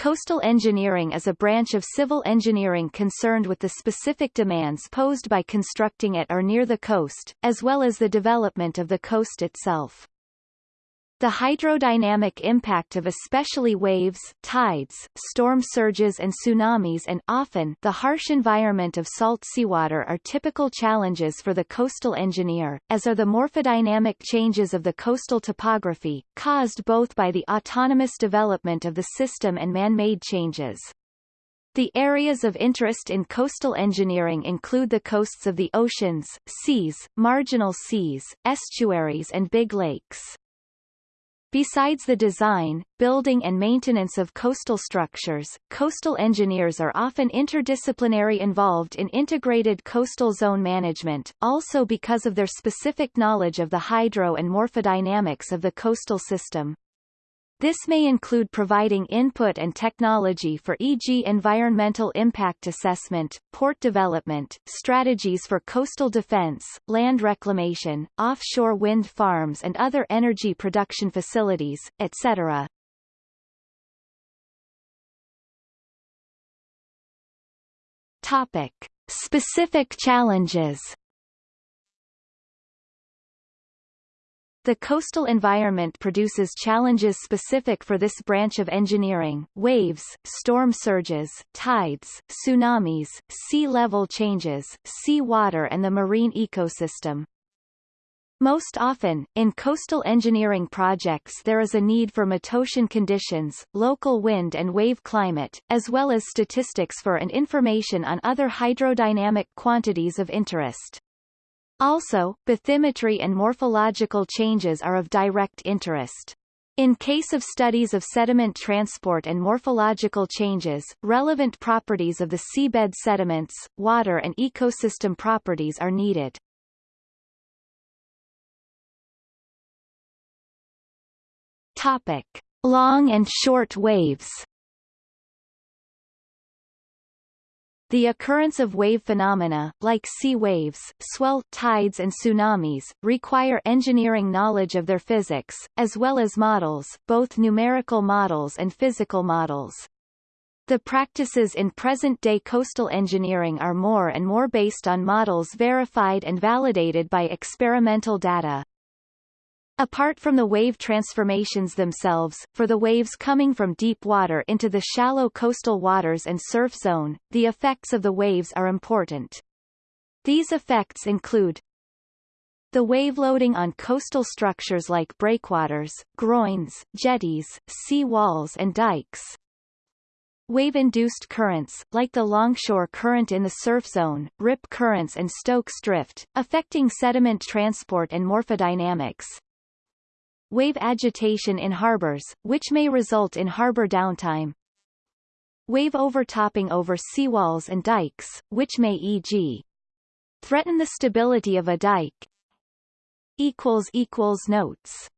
Coastal engineering is a branch of civil engineering concerned with the specific demands posed by constructing at or near the coast, as well as the development of the coast itself. The hydrodynamic impact of especially waves, tides, storm surges and tsunamis and often the harsh environment of salt seawater are typical challenges for the coastal engineer, as are the morphodynamic changes of the coastal topography, caused both by the autonomous development of the system and man-made changes. The areas of interest in coastal engineering include the coasts of the oceans, seas, marginal seas, estuaries and big lakes. Besides the design, building and maintenance of coastal structures, coastal engineers are often interdisciplinary involved in integrated coastal zone management, also because of their specific knowledge of the hydro and morphodynamics of the coastal system. This may include providing input and technology for e.g. environmental impact assessment, port development, strategies for coastal defense, land reclamation, offshore wind farms and other energy production facilities, etc. Topic. Specific challenges The coastal environment produces challenges specific for this branch of engineering, waves, storm surges, tides, tsunamis, sea level changes, sea water and the marine ecosystem. Most often, in coastal engineering projects there is a need for metocean conditions, local wind and wave climate, as well as statistics for and information on other hydrodynamic quantities of interest. Also, bathymetry and morphological changes are of direct interest. In case of studies of sediment transport and morphological changes, relevant properties of the seabed sediments, water and ecosystem properties are needed. Topic. Long and short waves The occurrence of wave phenomena, like sea waves, swell, tides and tsunamis, require engineering knowledge of their physics, as well as models, both numerical models and physical models. The practices in present-day coastal engineering are more and more based on models verified and validated by experimental data. Apart from the wave transformations themselves, for the waves coming from deep water into the shallow coastal waters and surf zone, the effects of the waves are important. These effects include the wave loading on coastal structures like breakwaters, groins, jetties, sea walls and dikes, Wave-induced currents, like the longshore current in the surf zone, rip currents and Stokes drift, affecting sediment transport and morphodynamics, Wave agitation in harbors, which may result in harbor downtime. Wave overtopping over seawalls and dikes, which may e.g. threaten the stability of a dike. Notes